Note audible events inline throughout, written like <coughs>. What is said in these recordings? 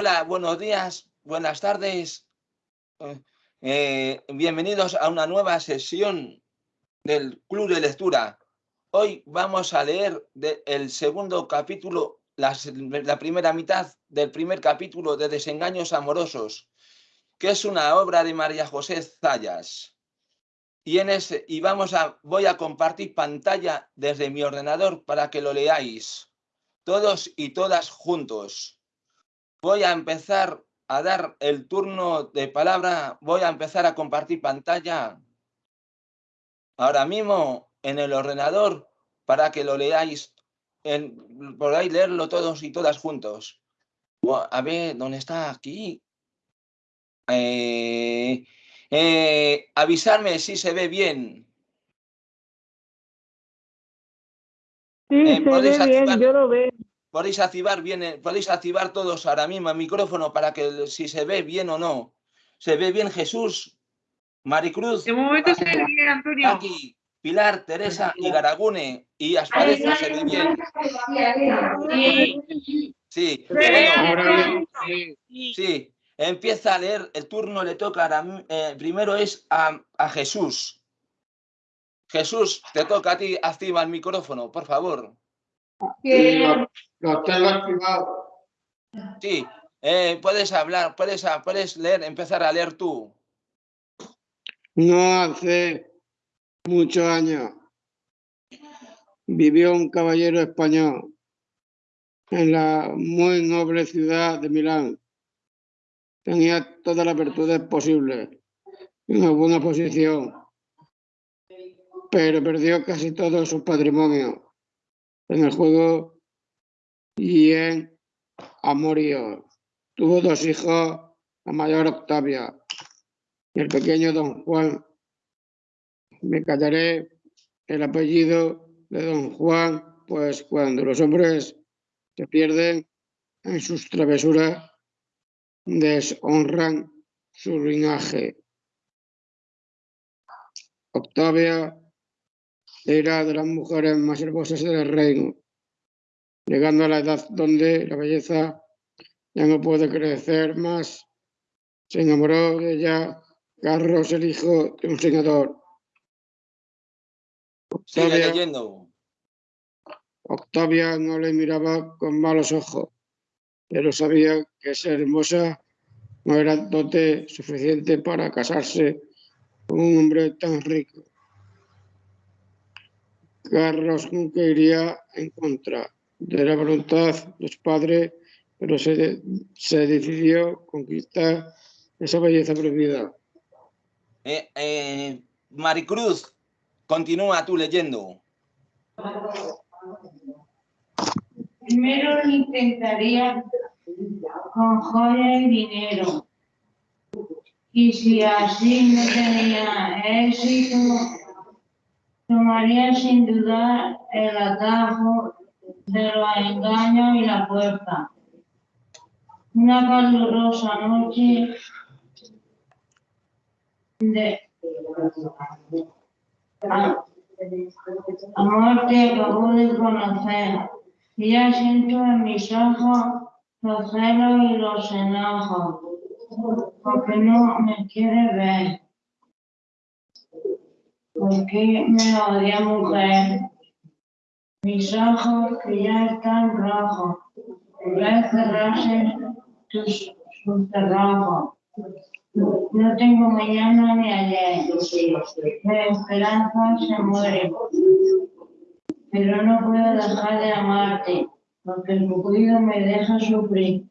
Hola, buenos días, buenas tardes. Eh, bienvenidos a una nueva sesión del Club de Lectura. Hoy vamos a leer el segundo capítulo, la, primera mitad del primer capítulo de Desengaños Amorosos, que es una obra de María José Zayas. Y, y vamos a, voy a compartir pantalla desde mi ordenador para que lo leáis, todos y todas juntos voy a empezar a dar el turno de palabra, voy a empezar a compartir pantalla ahora mismo en el ordenador para que lo leáis, en, podáis leerlo todos y todas juntos. A ver, ¿dónde está aquí? Eh, eh, avisarme si se ve bien. Sí, eh, se ve bien, yo lo veo podéis activar bien, podéis activar todos ahora mismo el micrófono para que si se ve bien o no. ¿Se ve bien Jesús? Maricruz. De momento se ve bien, Antonio. Aquí, Pilar, Teresa y Garagune y Asparezo se ve bien. Sí. Sí. Sí. Empieza a leer, el turno le toca, ahora, eh, primero es a, a Jesús. Jesús, te toca a ti, activa el micrófono, por favor. Lo, tengo activado. Sí, eh, puedes hablar, puedes, puedes leer, empezar a leer tú. No hace muchos años vivió un caballero español en la muy noble ciudad de Milán. Tenía todas las virtudes posibles, una buena posición, pero perdió casi todo su patrimonio en el juego y en Amorío. Tuvo dos hijos, la mayor Octavia y el pequeño Don Juan. Me callaré el apellido de Don Juan, pues cuando los hombres se pierden en sus travesuras, deshonran su linaje. Octavia era de las mujeres más hermosas del reino, llegando a la edad donde la belleza ya no puede crecer más. Se enamoró de ella Carlos, el hijo de un senador. Octavia, leyendo. Octavia no le miraba con malos ojos, pero sabía que ser hermosa no era dote suficiente para casarse con un hombre tan rico. Carlos nunca iría en contra de la voluntad de su padre, pero se, se decidió conquistar esa belleza prohibida. Eh, eh, Maricruz, continúa tú leyendo. Primero intentaría con joya y dinero. Y si así no tenía éxito, tomaría sin duda el atajo de los engaños y la puerta. Una calurosa noche de amor que acabo de conocer. Y ya siento en mis ojos los celos y los enojos, porque no me quiere ver. ¿Por qué me odia mujer? Mis ojos que ya están rojos, ya cerrarse tus, cerrojos. No tengo mañana ni ayer. La esperanza se muere. Pero no puedo dejar de amarte, porque el cuido me deja sufrir.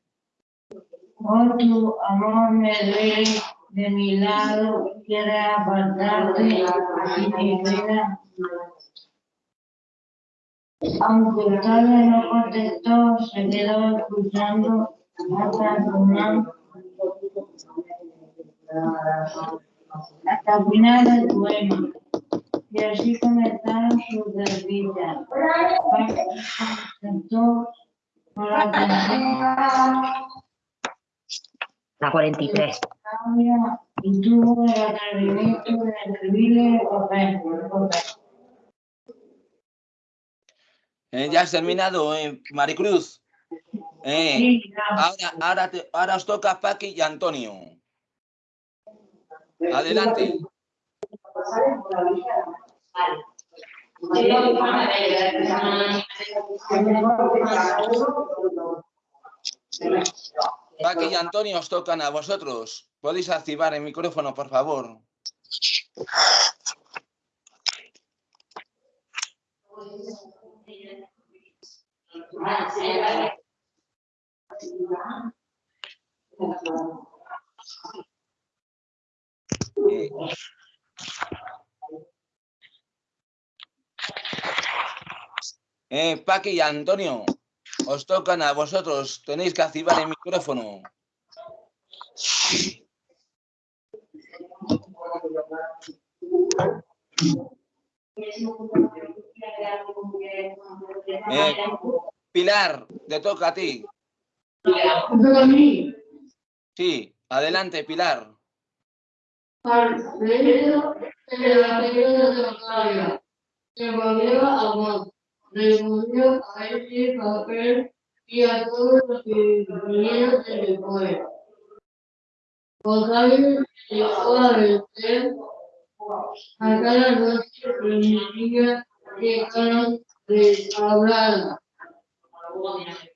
Oh, tu amor me duele de mi lado quiere apartarte y mi vida. Aunque el padre no contestó, se quedó escuchando hasta el final, hasta el final del poema. Y así comenzaron sus desdichas. Sentó con la atención la 43. Y tuvo el atrevimiento de escribirle papel Eh, ya has terminado, eh, Maricruz. Eh, ahora, ahora, ahora os toca Paqui y Antonio. Adelante. Paqui y Antonio os tocan a vosotros. Podéis activar el micrófono, por favor. Eh, Paqui y Antonio, os tocan a vosotros. Tenéis que activar el micrófono. Eh, Pilar, te toca a ti. Sí, adelante, Pilar. De la de batalla, se volvió a respondió a ese papel y a todos los que vinieron después. Octavio llegó a vencer a cada noche llegaron de hablada.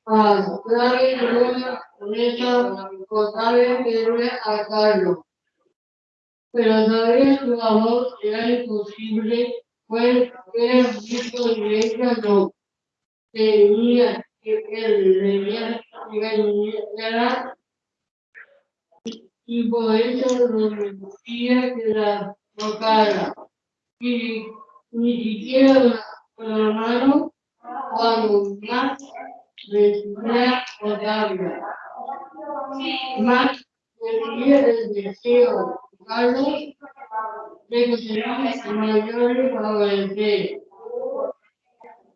A Octavio con esa Octavio quería a Carlos pero todavía su amor era imposible, pues era visto no. Tenía que él debía y por eso no decía que la tocara. Y ni siquiera la mano cuando más recibía Otavia. Más decía el deseo Carlos de que será mayor favorecer.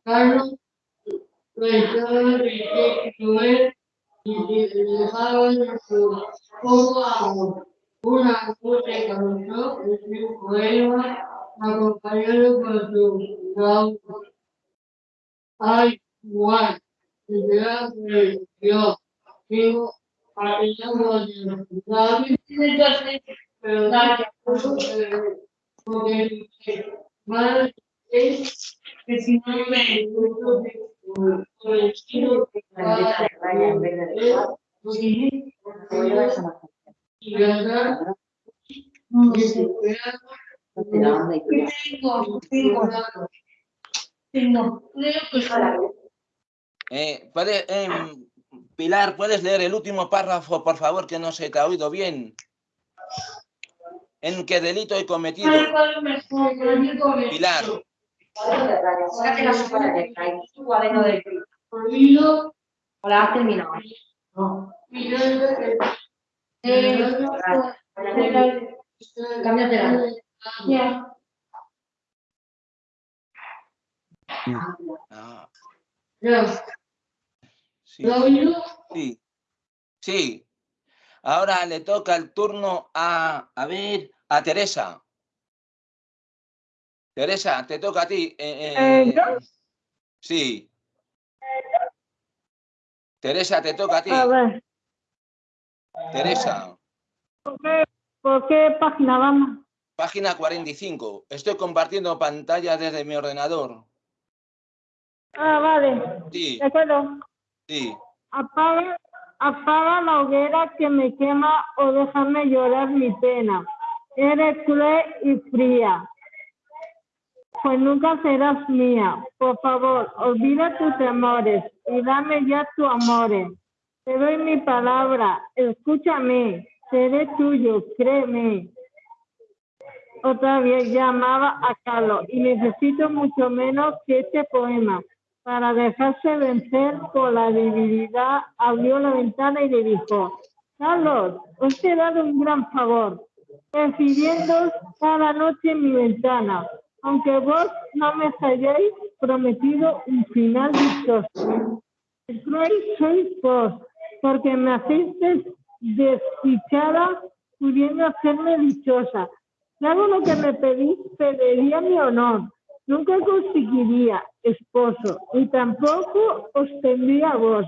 Carlos que Joel y dejaban su poco amor. Una noche causó en su poema acompañado por su flauta. Ay, Juan, se será que amor de pero da es que si no me por el estilo que y verdad eh, puede, eh, Pilar, ¿puedes leer el último párrafo, por favor, que no se te ha oído bien? ¿En qué delito he cometido? Pilar. ¿O la has terminado? No. Cámbiatela. Ah. Sí. sí. Sí. Ahora le toca el turno a, a ver, a Teresa. Teresa, te toca a ti. Eh, eh, sí. Teresa, te toca a ti. A ver. Teresa. ¿Por qué, ¿Por qué página vamos? Página 45. Estoy compartiendo pantalla desde mi ordenador. Ah, vale. Sí. De acuerdo. Sí. Apaga, apaga la hoguera que me quema o déjame llorar mi pena. Eres cruel y fría, pues nunca serás mía. Por favor, olvida tus temores y dame ya tu amor. Te doy mi palabra, escúchame, seré tuyo, créeme. Otra vez llamaba a Carlos y necesito mucho menos que este poema. Para dejarse vencer por la debilidad, abrió la ventana y le dijo, Carlos, os he dado un gran favor recibiendo cada noche en mi ventana, aunque vos no me hayáis prometido un final dichoso. El cruel sois vos, porque me hacéis desdichada pudiendo hacerme dichosa. Hago lo que me pedís, pediría mi honor. Nunca conseguiría esposo, y tampoco os tendría vos.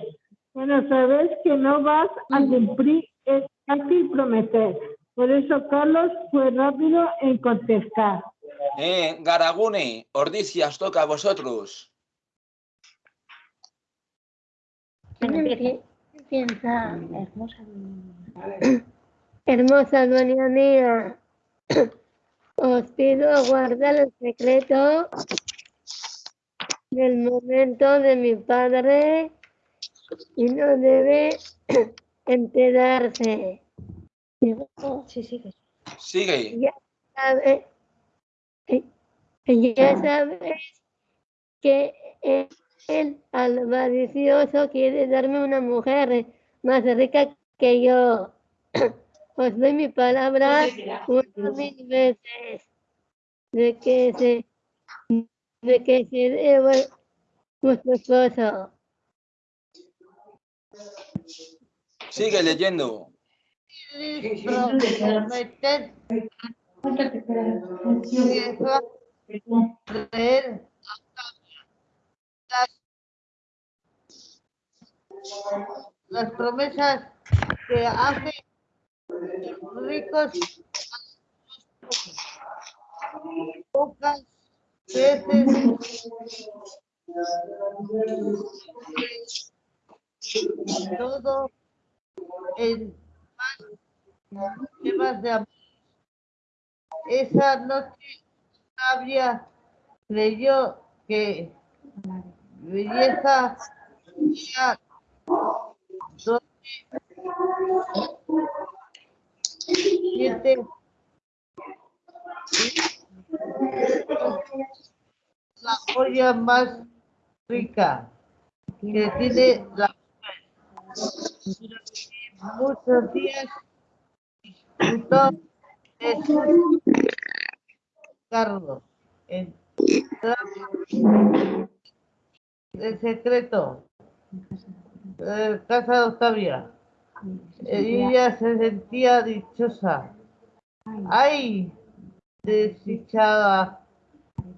Bueno, sabes que no vas a cumplir, es fácil prometer. Por eso Carlos fue rápido en contestar. Eh, Garagune, Ordicias, toca a vosotros. Piensa, hermosa dueña mía, os pido guardar el secreto del momento de mi padre y no debe <clears throat> enterarse. Sí, que- Sigue. Ya sabe, eh, ya sabes que el avaricioso quiere darme una mujer más rica que yo. <clears throat> Os doy mi palabra una mil veces de que se de que seré vu- vuestro esposo. Sigue leyendo. Creer las promesas que hacen ricos. Pocas veces. Todo en temas de amor. Esa noche sabia creyó que belleza era donde siete la joya más rica que tiene la muchos días disfrutó de su en el secreto de casa de Octavia. Ella se sentía dichosa. ¡Ay! Desdichada,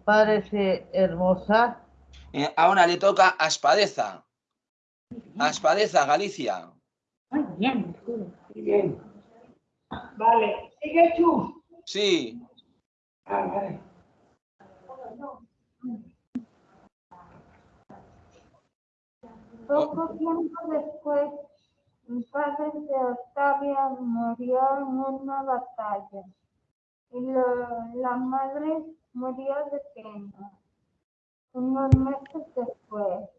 parece hermosa. Eh, ahora le toca a Espadeza. A Espadeza, Galicia. Muy bien. Muy bien. Vale, sigue tú. Sí. Ah, vale. Poco tiempo después, padre de Octavia murió en una batalla y la madre murió de pena. Unos meses después,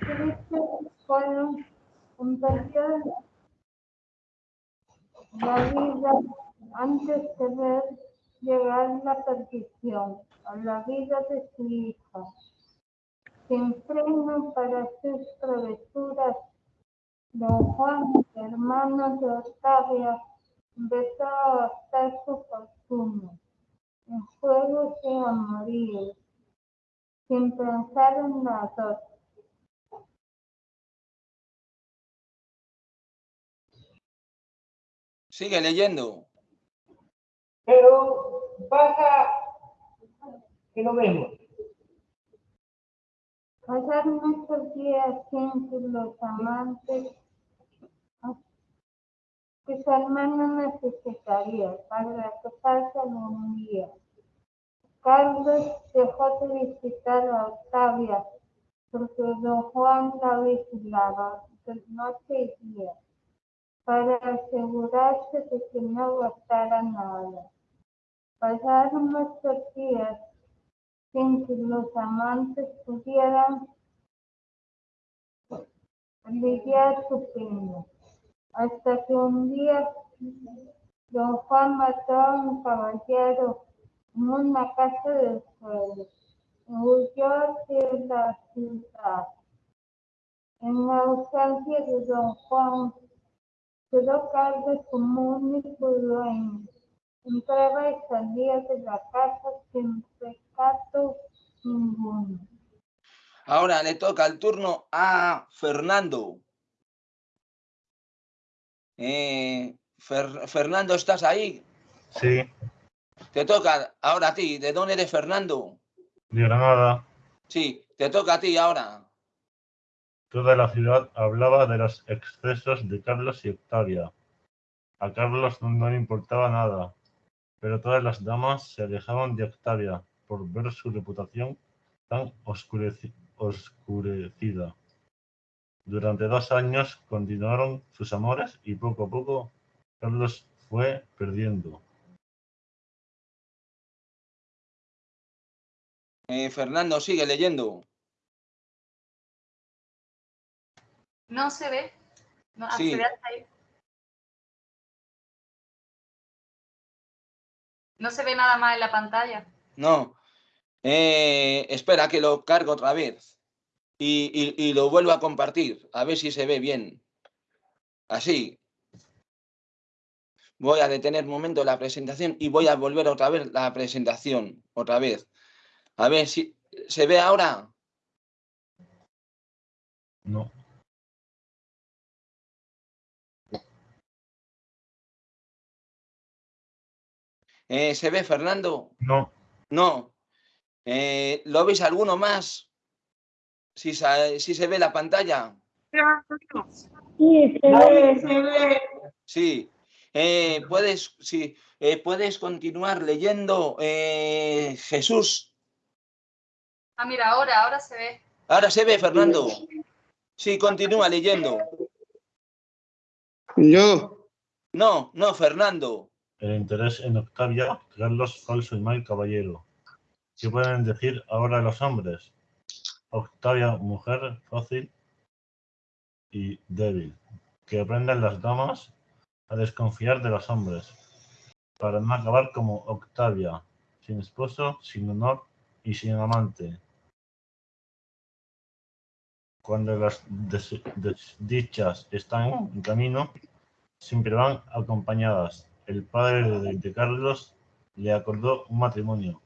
Cristo Colón empezó la vida antes de ver llegar la perdición a la vida de su hija sin freno para sus travesuras. Don Juan, hermano de Octavia, empezó a gastar su fortuna en juegos y amoríos, sin pensar en las dos. Sigue leyendo. Pero pasa que lo vemos. Pasaron muchos días sin que los amantes que su hermano necesitaría para casarse algún día. Carlos dejó de visitar a Octavia porque don Juan la vigilaba de noche y día para asegurarse de que no gastara nada. Pasaron muchos días sin que los amantes pudieran lidiar su pena. Hasta que un día don Juan mató a un caballero en una casa del suelo y huyó hacia la ciudad. En la ausencia de don Juan, quedó Carlos como único dueño. Entraba y salía de la casa sin pecado ninguno. Ahora le toca el turno a Fernando. Eh, Fer- Fernando, ¿estás ahí? Sí, Te toca ahora a ti. ¿De dónde eres, Fernando? de Granada. Sí, te toca a ti ahora. Toda la ciudad hablaba de los excesos de Carlos y Octavia. A Carlos no le importaba nada, pero todas las damas se alejaban de Octavia por ver su reputación tan oscureci- oscurecida. Durante dos años continuaron sus amores y poco a poco Carlos fue perdiendo. Eh, Fernando, sigue leyendo. No se ve. No, ah, Sí. se ve hasta ahí. No se ve nada más en la pantalla. No. Eh, espera que lo cargo otra vez. Y, y- y lo vuelvo a compartir. A ver si se ve bien. Así. Voy a detener un momento la presentación y voy a volver otra vez la presentación. Otra vez. A ver si se ve ahora. No, Eh, ¿Se ve, Fernando? no, No. Eh, ¿Lo veis alguno más? Si, sa- si se ve la pantalla. Sí, se ve. Sí. Eh, puedes, sí, eh, puedes continuar leyendo eh, Jesús. Ah, mira, ahora, ahora se ve. Ahora se ve, Fernando. Sí, continúa leyendo. Yo, No, no, Fernando. el interés en Octavia, Carlos falso y mal caballero. ¿Qué pueden decir ahora los hombres? Octavia, mujer fácil y débil, que aprendan las damas a desconfiar de los hombres, para no acabar como Octavia, sin esposo, sin honor y sin amante. Cuando las des- desdichas están en camino, siempre van acompañadas. El padre de Carlos le acordó un matrimonio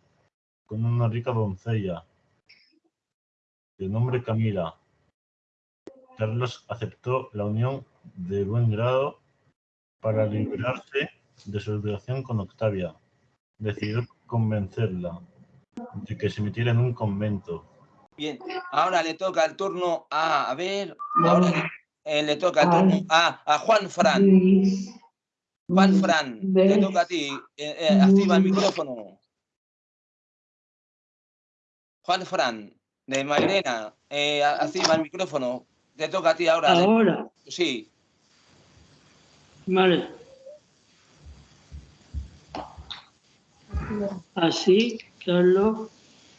con una rica doncella de nombre Camila. Carlos aceptó la unión de buen grado para liberarse de su relación con Octavia. Decidió convencerla de que se metiera en un convento. Bien, ahora le toca el turno a, a ver, ahora le, eh, le toca el turno a, a Juan Fran. Juan Fran, te toca a ti. Eh, eh, activa el micrófono. Juan Fran, de Mairena, eh, a- activa el micrófono. Te toca a ti ahora. Ahora, Sí, vale. Así, Carlos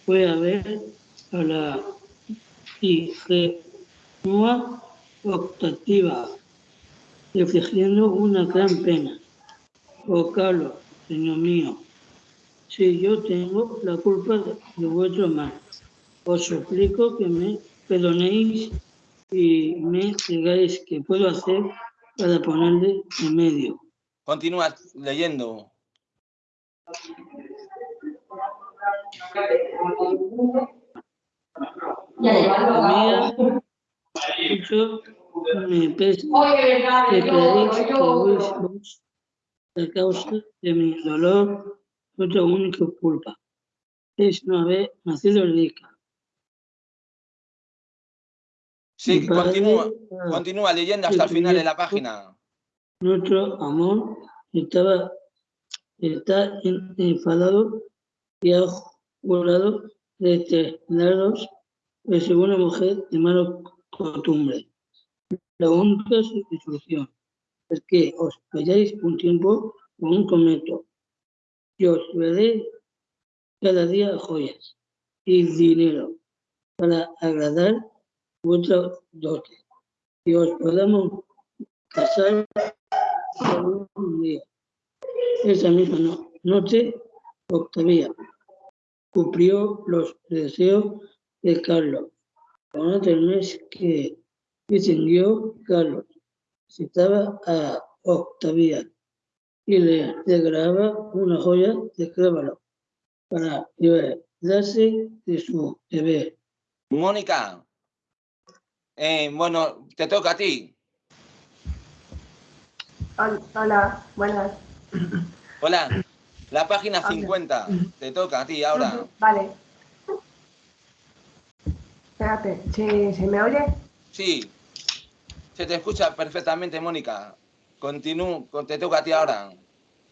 fue a ver a la ingenua optativa, reflejando una gran pena. Oh, Carlos, señor mío, si yo tengo la culpa de vuestro mal, os suplico que me perdonéis y me digáis qué puedo hacer para ponerle en medio. continúa leyendo. Amiga, mucho me pesa que creéis que vos la causa de mi dolor, vuestra única culpa. Es no haber nacido rica. Sí, continúa, continúa leyendo hasta el final de la página. Nuestro amor estaba está en- enfadado y ha jurado detenernos de ser una mujer de mala costumbre. La única solución es que os vayáis un tiempo con un convento y os veré cada día joyas y dinero para agradar vuestra dote y os podamos casar algún día. Esa misma no- noche, Octavia cumplió los deseos de Carlos. Con el mes que distinguió Carlos, citaba a Octavia y le regalaba una joya de clávalo para liberarse de su deber. Mónica, eh, bueno, te toca a ti. Hol- Hola, buenas. Hola, <coughs> la página Hola. 50, te toca a ti ahora. Vale. Espérate, ¿se, se me oye? Sí. Se te escucha perfectamente, Mónica. Continúa, te toca a ti ahora.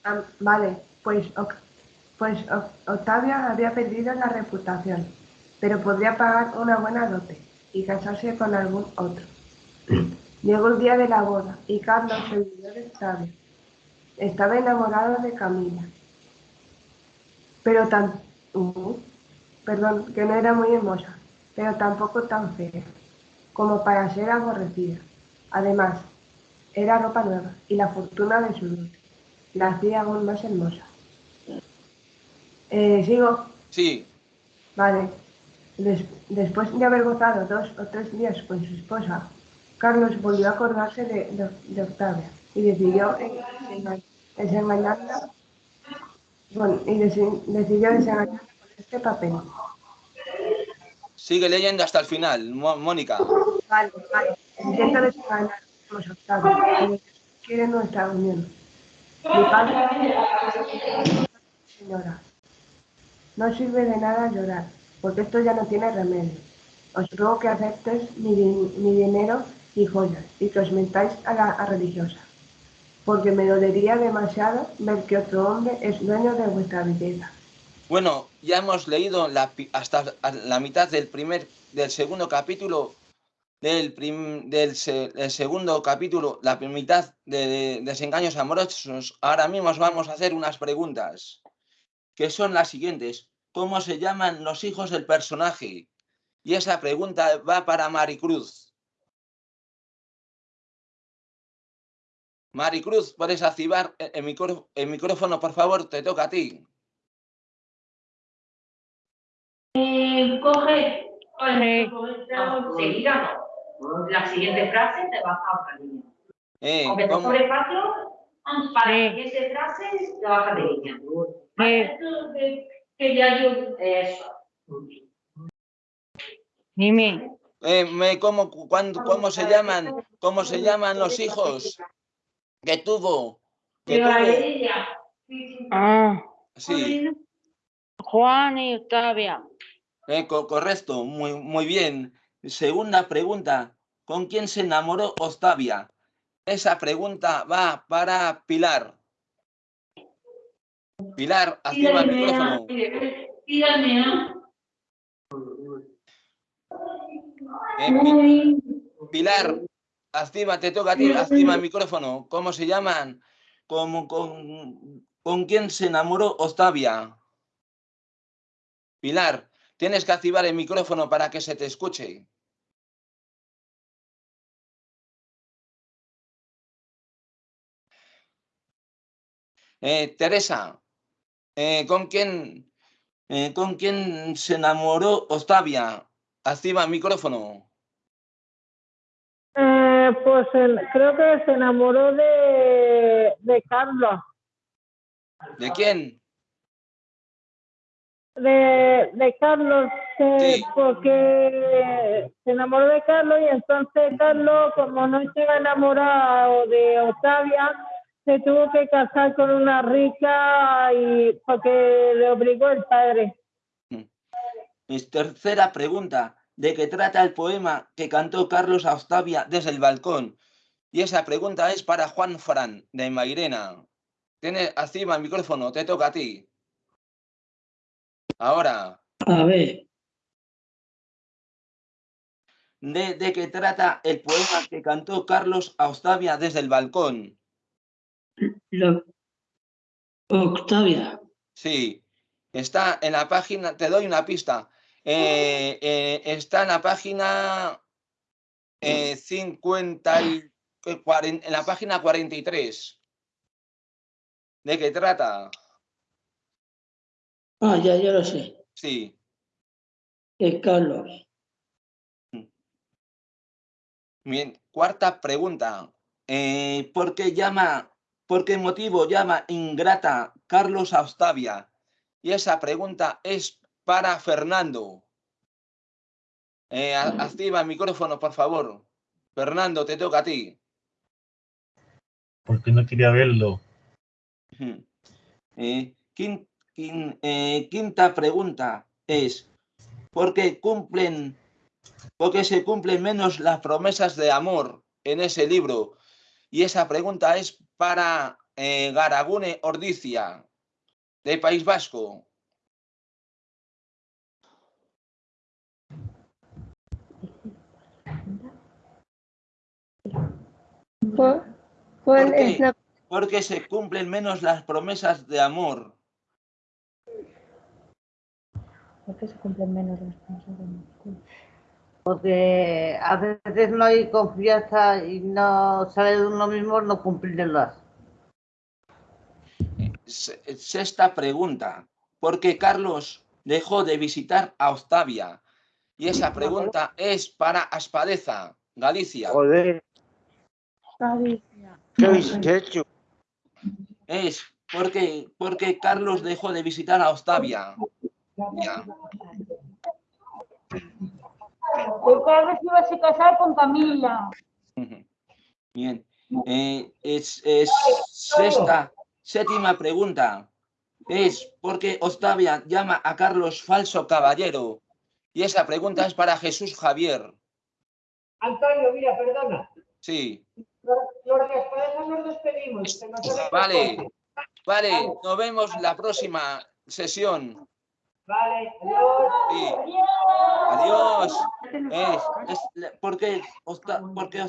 Ah, vale, pues, pues Oc- Octavia había perdido la reputación, pero podría pagar una buena dote y casarse con algún otro. Llegó el día de la boda y Carlos, el viudo de Octavia, estaba enamorado de Camila. Pero tan... uh, perdón, que no era muy hermosa, pero tampoco tan fea, como para ser aborrecida. Además, era ropa nueva y la fortuna de su dote la hacía aún más hermosa. Eh, ¿Sigo? Sí. Vale. Des- después de haber gozado dos o tres días con su esposa, Carlos volvió a acordarse de, de- de Octavia y decidió desenga- desengañarla bueno, y decidió desengañarla con este papel. Sigue leyendo hasta el final, Mo- Mónica. Vale, vale. Intento desengañar a Octavia, quiere nuestra unión. Mi padre, señora, no sirve de nada llorar, porque esto ya no tiene remedio. Os ruego que aceptes mi, mi dinero y joyas y que os mentáis a la religiosa, porque me dolería demasiado ver que otro hombre es dueño de vuestra belleza. Bueno, ya hemos leído hasta la mitad del primer, del segundo capítulo, del, prim- del, se- del segundo capítulo, la mitad de, de desengaños amorosos. Ahora mismo os vamos a hacer unas preguntas, que son las siguientes. ¿Cómo se llaman los hijos del personaje? Y esa pregunta va para Maricruz. Maricruz, ¿puedes activar el, el micro- el micrófono, por favor? Te toca a ti. Eh, coge, no, seguida no. La siguiente frase te baja otra línea. Eh, Aunque te ¿cómo? sobre espacio, para la siguiente frase te baja de línea. Que ya yo... Eso. Dime. Eh, me, ¿cómo, cu- cuándo- ¿Cómo se llaman? ¿Cómo se llaman los hijos que tuvo? Que tuvo-. Ah, Sí, Juan y Octavia. eh, co- correcto, muy, muy bien. Segunda pregunta, ¿con quién se enamoró Octavia? Esa pregunta va para Pilar. Pilar, activa el micrófono. Eh, Pi- Pilar, activa, te toca a ti, activa el micrófono. ¿Cómo se llaman? ¿Cómo- con, ¿Con quién se enamoró Octavia? Pilar, tienes que activar el micrófono para que se te escuche. Eh, Teresa, eh, ¿con quién, eh, ¿con quién se enamoró Octavia? Activa el micrófono. Eh, pues el- creo que se enamoró de, de Carlos, ¿De quién? de, de Carlos, Sí. porque se enamoró de Carlos y entonces Carlos, como no estaba enamorado de Octavia, se tuvo que casar con una rica y porque le obligó el padre. Es tercera pregunta. ¿De qué trata el poema que cantó Carlos a Octavia desde el balcón? Y esa pregunta es para Juan Fran, de Mairena. Tiene activa el micrófono, te toca a ti. Ahora, A ver, ¿de, de qué trata el poema que cantó Carlos a Octavia desde el balcón? Octavia, Sí, está en la página, te doy una pista. Eh, eh, está en la página eh, 50 y, eh, en la página 43. ¿De qué trata? ah, ya, ya lo sé, Sí. es Carlos. Bien, cuarta pregunta. ¿por qué llama, por qué motivo llama ingrata Carlos a Octavia? Y esa pregunta es para Fernando. Eh, activa el micrófono, por favor. Fernando, te toca a ti. Porque no quería verlo. Eh, eh, quinta pregunta es, ¿por qué cumplen porque se cumplen menos las promesas de amor en ese libro. Y esa pregunta es para eh, Garagune Ordicia, de País Vasco. ¿Cuál, ¿Por es la Porque se cumplen menos las promesas de amor. ¿Por qué se cumplen menos las promesas de amor? Porque a veces no hay confianza y no sale de uno mismo no cumplirlas. Se- Sexta pregunta. ¿Por qué Carlos dejó de visitar a Octavia? Y esa pregunta es para Aspadeza, Galicia. Joder, ¿qué habéis hecho? Es porque, porque Carlos dejó de visitar a Octavia. Ya. Porque Carlos iba a casar con Camila. Bien. Eh, es, es sexta, séptima pregunta. Es porque Octavia llama a Carlos falso caballero. Y esa pregunta es para Jesús Javier. Antonio, mira, perdona. Sí. Los de Espadeza nos despedimos. que nos Vale. tocado. Vale, nos vemos la próxima sesión. Vale, adiós. Sí. Adiós. Es, es la- porque, Osta- porque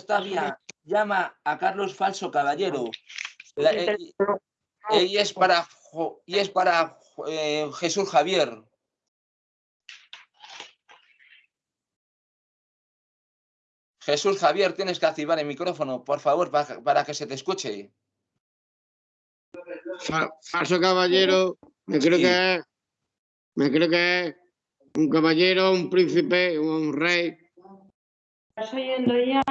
llama a Carlos falso caballero. La- eh, y, eh, y es para, y es para eh, Jesús Javier. Jesús Javier, tienes que activar el micrófono, por favor, para, para que se te escuche. Fa- falso caballero, me creo Sí. que me creo que es un caballero, un príncipe, un rey. ¿Estás oyendo ya?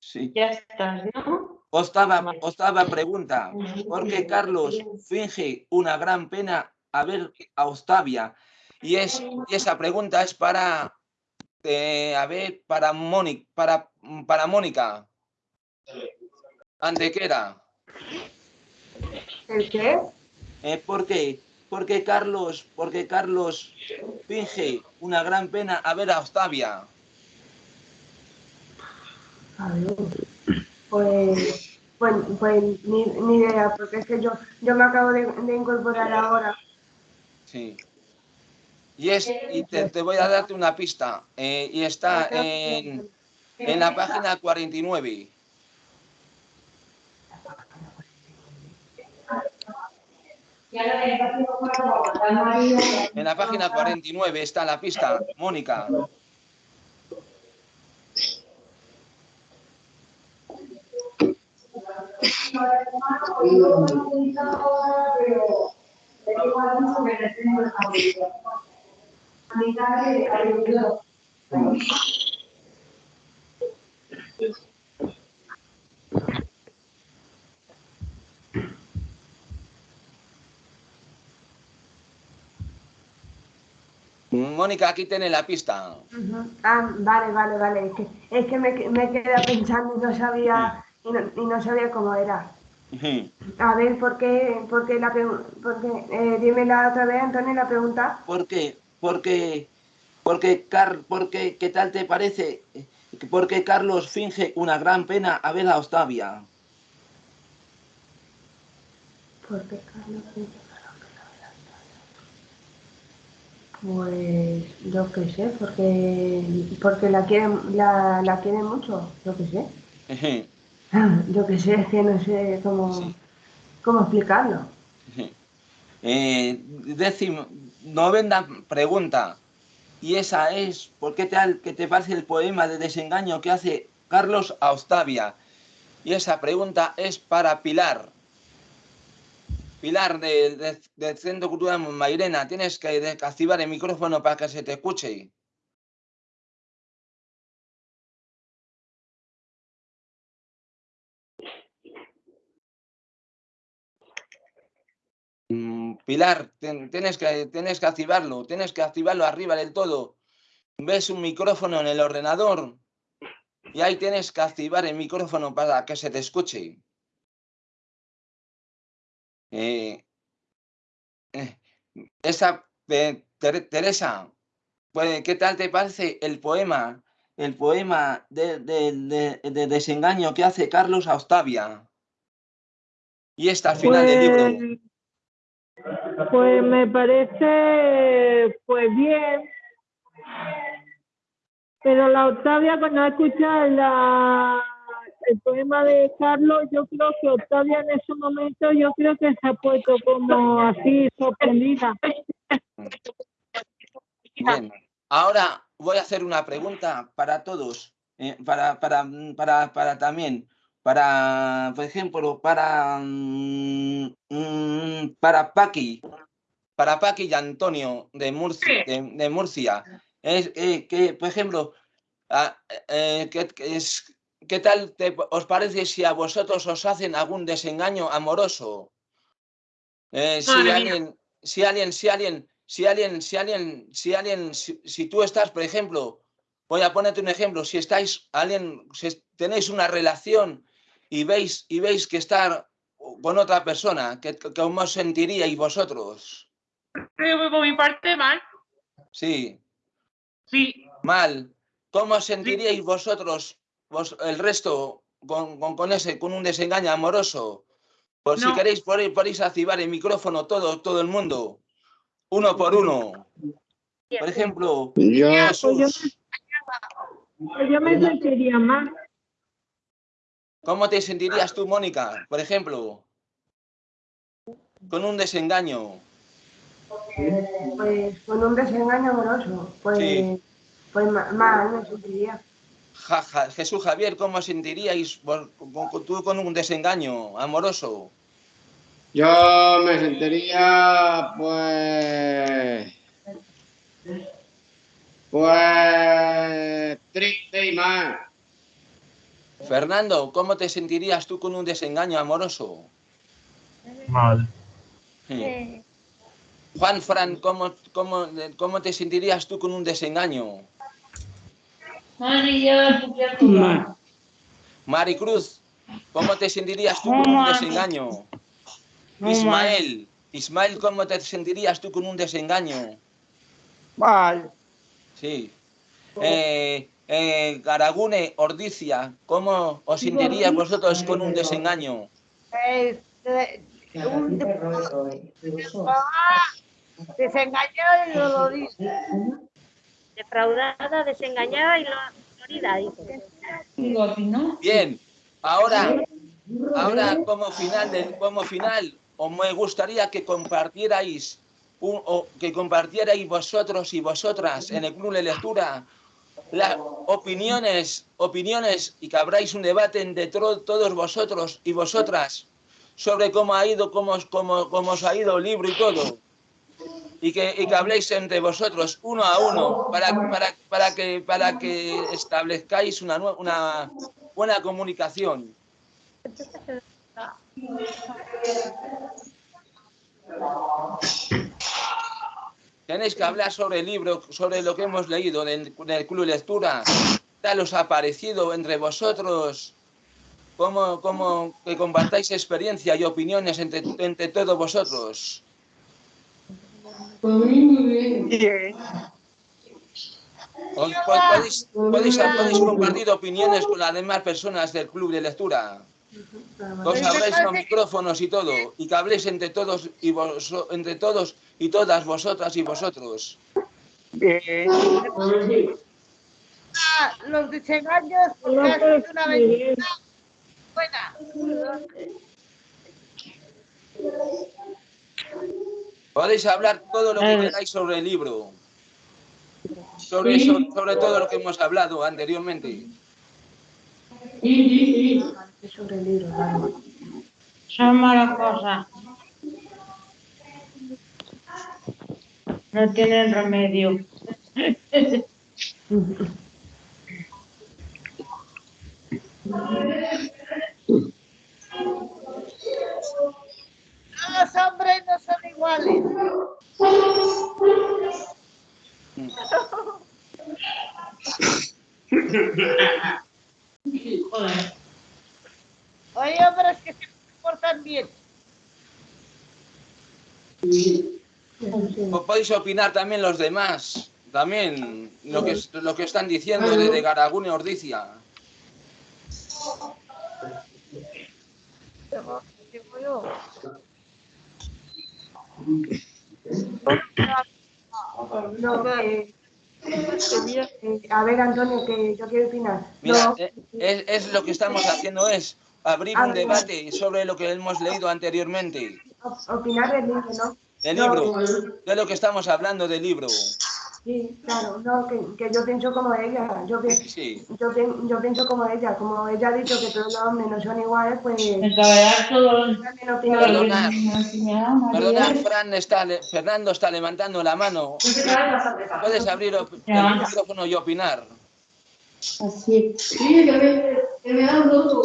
Sí. Ya estás, ¿no? Octava, octava pregunta. ¿Por qué Carlos finge una gran pena a ver a Octavia? Y, es, y esa pregunta es para, eh, a ver, para, Mónica, para, para Mónica. Antequera. ¿El qué? Eh, ¿Por qué? Porque Carlos, porque Carlos finge una gran pena a ver a Octavia. A ver, pues, pues, pues ni, ni idea, porque es que yo, yo me acabo de, de incorporar ahora. Sí. Y, es, y te, te voy a darte una pista. eh, y está en, en la página 49. <laughs> En la página 49 está la pista, Mónica. Mónica, aquí tiene la pista. Ah, vale, vale, vale. Es que, es que me, me quedé pensando y no sabía, y no, y no sabía cómo era. A ver, ¿por qué? ¿Por qué la pregu- por qué? Eh, dímela otra vez, Antonio, la pregunta. ¿Por qué? Porque, porque, Car, porque, ¿qué tal te parece? Porque Carlos finge una gran pena a ver a Octavia. ¿Por qué Carlos Pues yo qué sé, porque, porque la quieren, la, la quieren mucho, yo qué sé. <laughs> Yo qué sé, es que no sé cómo, cómo explicarlo. Eh, décimo, novena pregunta. Y esa es, ¿por qué tal que te parece el poema de desengaño que hace Carlos a Octavia? Y esa pregunta es para Pilar. Pilar de- de- del Centro Cultural Mairena, tienes que de- activar el micrófono para que se te escuche. Mm, Pilar, tienes que, tienes que activarlo, tienes que activarlo arriba del todo. Ves un micrófono en el ordenador y ahí tienes que activar el micrófono para que se te escuche. Eh, eh, esa, eh, Ter- Teresa, pues, ¿qué tal te parece el poema, el poema de, de- de- de desengaño que hace Carlos a Octavia? Y está al final del libro. Pues, pues me parece pues bien. Pero la Octavia, cuando ha escuchado la, el poema de Carlos, yo creo que Octavia en ese momento, yo creo que se ha puesto como así sorprendida. Bien. Ahora voy a hacer una pregunta para todos, eh, para, para, para, para también, para, por ejemplo, para, mm, mm, para Paqui, para Paqui y Antonio de Murcia. De, de Murcia. Es, eh, que, por ejemplo, ah, eh, ¿qué, qué es, ¿qué tal te- os parece si a vosotros os hacen algún desengaño amoroso? Eh, si alguien, si alguien, si alguien, si alguien, si alguien, si alguien, si, si tú estás, por ejemplo, voy a ponerte un ejemplo, si estáis, alguien, si tenéis una relación y veis, y veis que está con otra persona, ¿qué, qué- ¿cómo os sentiríais vosotros? Por mi parte, mal. Sí. Sí. Mal. ¿Cómo os sentiríais vosotros, vos, el resto, con, con, con ese, con un desengaño amoroso? Por si queréis, por- podéis activar el micrófono todo, todo el mundo. Uno por uno. Por ejemplo, Yo, Pues yo, Jesús, pues yo me sentiría mal. ¿cómo te sentirías tú, Mónica? Por ejemplo, con un desengaño. Pues con un desengaño amoroso. Pues, Sí. pues ma- mal me sentiría. Ja- ja- Jesús Javier, ¿cómo os sentiríais vos- con- con- tú con un desengaño amoroso? yo me sentiría, pues, pues, triste y mal. Fernando, ¿cómo te sentirías tú con un desengaño amoroso? Mal. Hmm. Juan Fran, ¿cómo, cómo, cómo te sentirías tú con un desengaño? Maricruz, ¿cómo te sentirías tú con un desengaño? Ismael, Ismael, ¿cómo te sentirías tú con un desengaño? Mal. Sí. Eh, eh, Garagune, Ordicia, ¿cómo os sentiríais vosotros con un desengaño? Este, un Ah, desengañado y dolorido. Defraudada, desengañada y dolorida, dice. Bien, ahora, ahora como final, del, como final, os me gustaría que compartierais, un- o que compartierais vosotros y vosotras en el club de lectura las opiniones, opiniones y que abráis un debate entre todos vosotros y vosotras sobre cómo ha ido, cómo, os- cómo, cómo os ha ido el libro y todo. Y que, y que habléis entre vosotros uno a uno para, para, para, que, para que establezcáis una, una buena comunicación. Tenéis que hablar sobre el libro, sobre lo que hemos leído en el club de lectura. ¿Qué tal os ha parecido entre vosotros? ¿Cómo, cómo que compartáis experiencia y opiniones entre, entre todos vosotros? Bien. ¿Os po- podéis, podéis, podéis compartir opiniones con las demás personas del club de lectura? Os abréis los micrófonos y todo, y que habléis entre todos y vos, entre todos y todas vosotras y vosotros. Bien. Ah, los puedo sido una aventura buena. Podéis hablar todo lo que queráis sobre el libro. Sobre, eso, sobre todo lo que hemos hablado anteriormente. Sobre el libro. Son malas cosas. No tienen remedio. <laughs> Los hombres no son iguales. Hay hombres que se portan bien. O podéis opinar también los demás también lo que, lo que están diciendo de, de Garagún y Ordicia. No, que- eh, a ver, Antonio, que yo quiero opinar. Mira, No, eh, es, es lo que estamos haciendo es abrir un debate sobre lo que hemos leído anteriormente. op- opinar del libro, ¿no? Del libro, de lo que estamos hablando del libro. Sí, claro, no, que, que yo pienso como ella. Yo, pi- Sí. yo, yo pienso como ella. Como ella ha dicho que todos los hombres no son iguales, pues. Perdona, Fran está, le- Fernando está levantando la mano. Puedes abrir el micrófono y opinar. Así. Sí, que me, que me dan roto.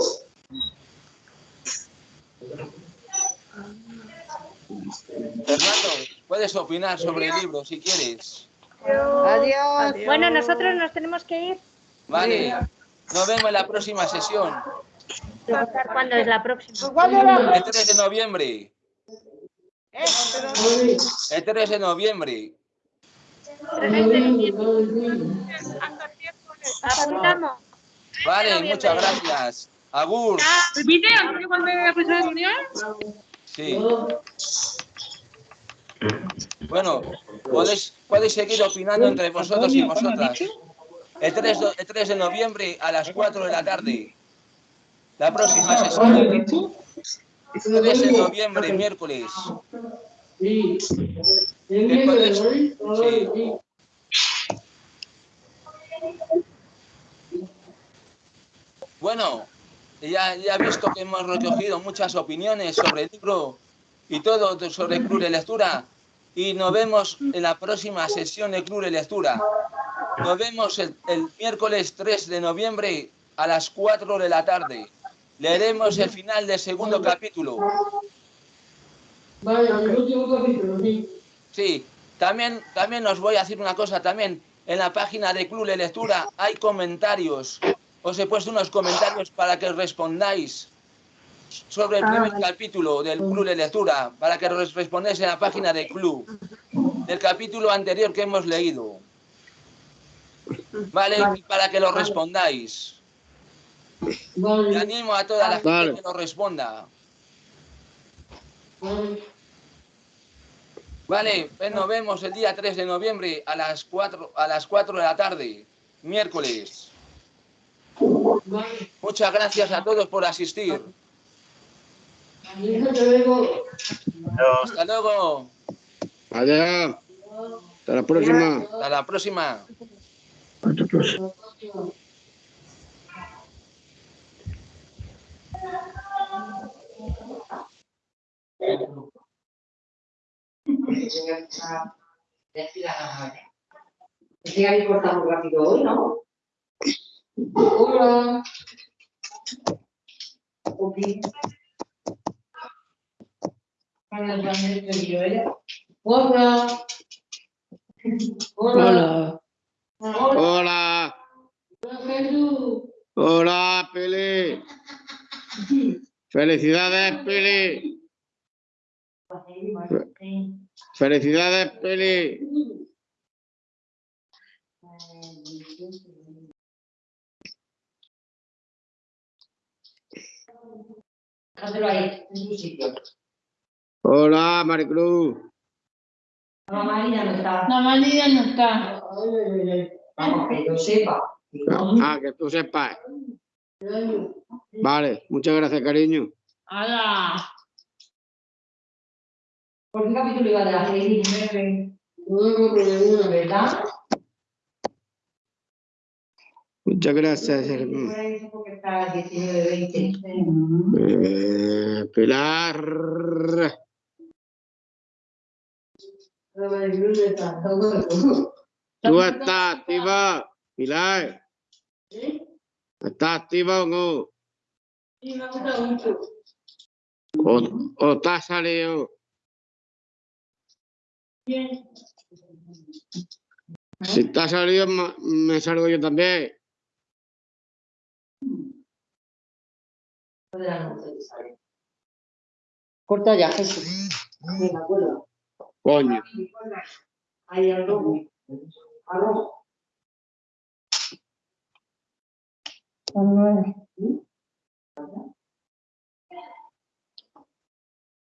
Fernando, puedes opinar sobre el libro si quieres. Adiós. Bueno, nosotros nos tenemos que ir. Vale. Nos vemos en la próxima sesión. ¿Cuándo es la próxima? El 3 de noviembre. El 3 de noviembre. Apuntamos. Vale, muchas gracias. Agur. ¿Repite, Antonio, cuándo es la próxima reunión? Sí. Bueno, podéis, podéis seguir opinando entre vosotros y vosotras. El 3, de- el 3 de noviembre a las 4 de la tarde. La próxima sesión. 3 de noviembre, miércoles. Sí. Bueno, ya, ya he visto que hemos recogido muchas opiniones sobre el libro y todo sobre Club de Lectura. Y nos vemos en la próxima sesión de Club de Lectura. Nos vemos el, el miércoles 3 de noviembre a las 4 de la tarde. Leeremos el final del segundo capítulo. Vale, el último capítulo, sí. Sí, también, también os voy a decir una cosa, también en la página de Club de Lectura hay comentarios. Os he puesto unos comentarios para que respondáis sobre el Ah, primer capítulo del Club de Lectura, para que respondáis en la página del club, del capítulo anterior que hemos leído. ¿Vale? Y para que lo respondáis. Vale. Y animo a toda la gente Vale. que lo responda. Vale. Pues nos vemos el día 3 de noviembre a las 4, a las 4 de la tarde, miércoles. Vale. Muchas gracias a todos por asistir. Hasta luego. Hasta luego. Adiós. Hasta la próxima. Hasta la próxima. Hasta la próxima. Este habéis cortado muy rápido hoy, ¿no? Hola. Ok. Soy yo, ¿eh? Hola. Hola. Hola. Hola. Hola. Felicidades, Pili. Felicidades, Pili. Déjatelo ahí, en su sitio. Hola, Maricruz. La Marina no está. La María no está. Vamos, que yo sepa. Ah, que tú sepas. Vale, muchas gracias, cariño. ¡Hala! ¿Por qué capítulo iba de la serie 19? ¿Verdad? Muchas gracias. Hermano. ahí, porque está 19, 20. Eh, Pilar. ¿Tú estás activa? Pilar. ¿Estás activa o no? Sí, me gusta mucho. ¿O, o te has salido? Bien. Si te has salido, me salgo yo también. Corta ya, Jesús. Venga, acuerdo. Coño. Ahí al lobo. Son nueve.